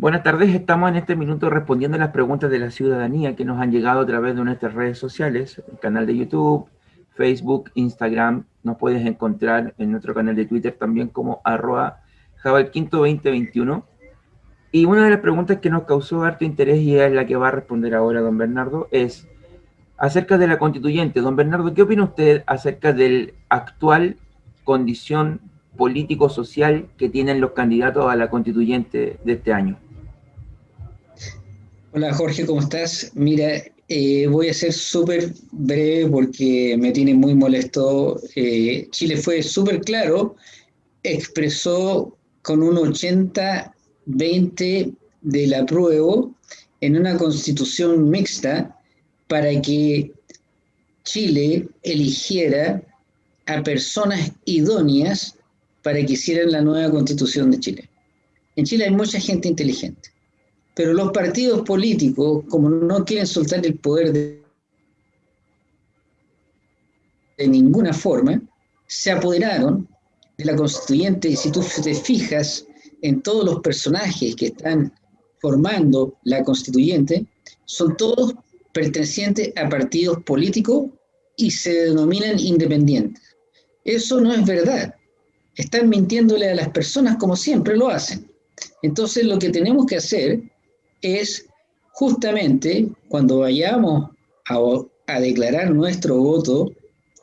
Buenas tardes, estamos en este minuto respondiendo a las preguntas de la ciudadanía que nos han llegado a través de nuestras redes sociales, el canal de YouTube, Facebook, Instagram, nos puedes encontrar en nuestro canal de Twitter también como arroba jabalquinto2021. Y una de las preguntas que nos causó harto interés y es la que va a responder ahora don Bernardo es acerca de la constituyente. Don Bernardo, ¿qué opina usted acerca del actual condición político-social que tienen los candidatos a la constituyente de este año? Hola Jorge, ¿cómo estás? Mira, eh, voy a ser súper breve porque me tiene muy molesto. Eh, Chile fue súper claro, expresó con un 80-20 del apruebo en una constitución mixta para que Chile eligiera a personas idóneas para que hicieran la nueva constitución de Chile. En Chile hay mucha gente inteligente pero los partidos políticos, como no quieren soltar el poder de, de ninguna forma, se apoderaron de la constituyente y si tú te fijas en todos los personajes que están formando la constituyente, son todos pertenecientes a partidos políticos y se denominan independientes. Eso no es verdad. Están mintiéndole a las personas como siempre lo hacen. Entonces lo que tenemos que hacer es justamente cuando vayamos a, declarar nuestro voto,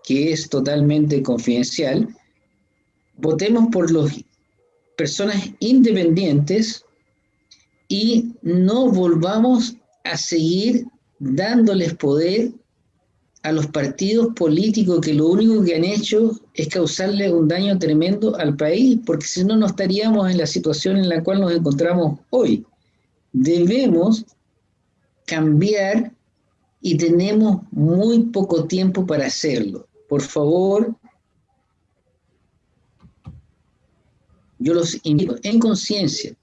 que es totalmente confidencial, votemos por las personas independientes y no volvamos a seguir dándoles poder a los partidos políticos que lo único que han hecho es causarle un daño tremendo al país, porque si no, no estaríamos en la situación en la cual nos encontramos hoy debemos cambiar y tenemos muy poco tiempo para hacerlo. Por favor, yo los invito en conciencia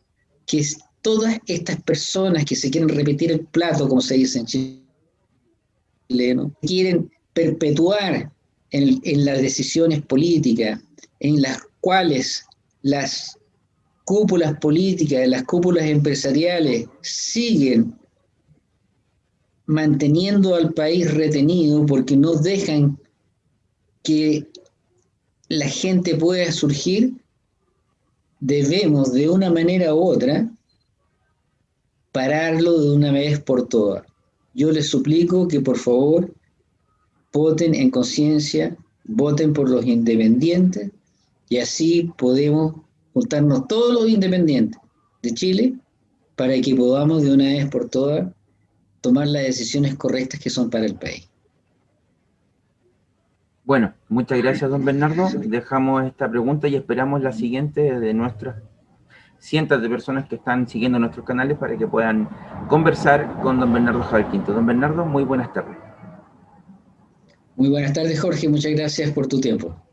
que todas estas personas que se quieren repetir el plato, como se dice en chileno, quieren perpetuar en, en las decisiones políticas en las cuales las cúpulas políticas, las cúpulas empresariales siguen manteniendo al país retenido porque no dejan que la gente pueda surgir, debemos de una manera u otra pararlo de una vez por todas. Yo les suplico que por favor voten en conciencia, voten por los independientes y así podemos juntarnos todos los independientes de Chile para que podamos de una vez por todas tomar las decisiones correctas que son para el país. Bueno, muchas gracias, don Bernardo. Dejamos esta pregunta y esperamos la siguiente de nuestras cientos de personas que están siguiendo nuestros canales para que puedan conversar con don Bernardo Javier Don Bernardo, muy buenas tardes. Muy buenas tardes, Jorge. Muchas gracias por tu tiempo.